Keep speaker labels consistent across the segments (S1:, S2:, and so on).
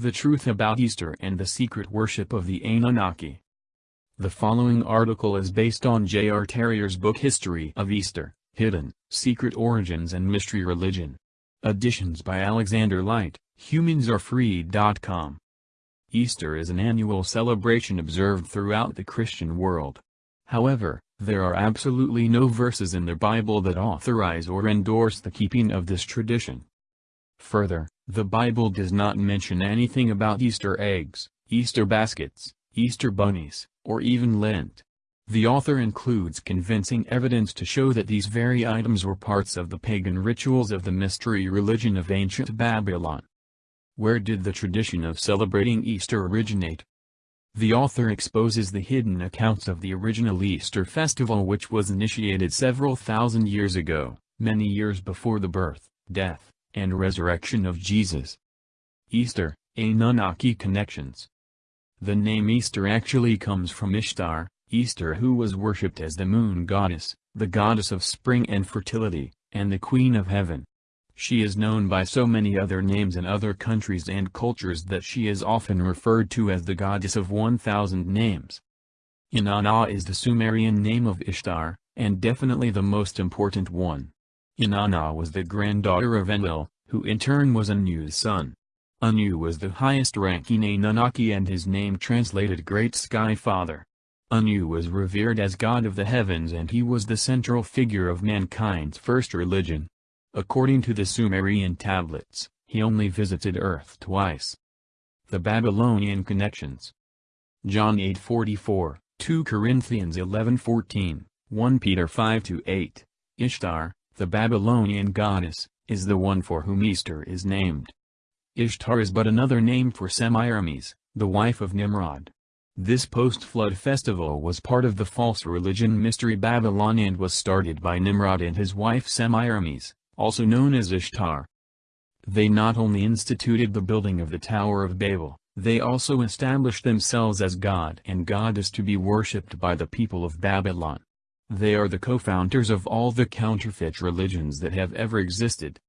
S1: The Truth About Easter and the Secret Worship of the Anunnaki. The following article is based on J.R. Terrier's book History of Easter, Hidden, Secret Origins and Mystery Religion. Additions by Alexander Light, HumansAreFree.com. Easter is an annual celebration observed throughout the Christian world. However, there are absolutely no verses in the Bible that authorize or endorse the keeping of this tradition. Further, the Bible does not mention anything about Easter eggs, Easter baskets, Easter bunnies, or even Lent. The author includes convincing evidence to show that these very items were parts of the pagan rituals of the mystery religion of ancient Babylon. Where did the tradition of celebrating Easter originate? The author exposes the hidden accounts of the original Easter festival which was initiated several thousand years ago, many years before the birth, death, and resurrection of Jesus. Easter, Anunnaki Connections The name Easter actually comes from Ishtar, Easter who was worshipped as the moon goddess, the goddess of spring and fertility, and the queen of heaven. She is known by so many other names in other countries and cultures that she is often referred to as the goddess of 1000 names. Inanna is the Sumerian name of Ishtar, and definitely the most important one. Inanna was the granddaughter of Enlil, who in turn was Anu's son. Anu was the highest-ranking Anunnaki and his name translated Great Sky Father. Anu was revered as god of the heavens and he was the central figure of mankind's first religion. According to the Sumerian tablets, he only visited Earth twice. The Babylonian Connections John 8:44, 2 Corinthians 11:14, 1 Peter 5-8, Ishtar, the Babylonian goddess, is the one for whom Easter is named. Ishtar is but another name for Semiramis, the wife of Nimrod. This post-flood festival was part of the false religion Mystery Babylon and was started by Nimrod and his wife Semiramis, also known as Ishtar. They not only instituted the building of the Tower of Babel, they also established themselves as god and goddess to be worshipped by the people of Babylon. They are the co-founders of all the counterfeit religions that have ever existed.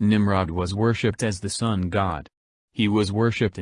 S1: Nimrod was worshipped as the sun god. He was worshipped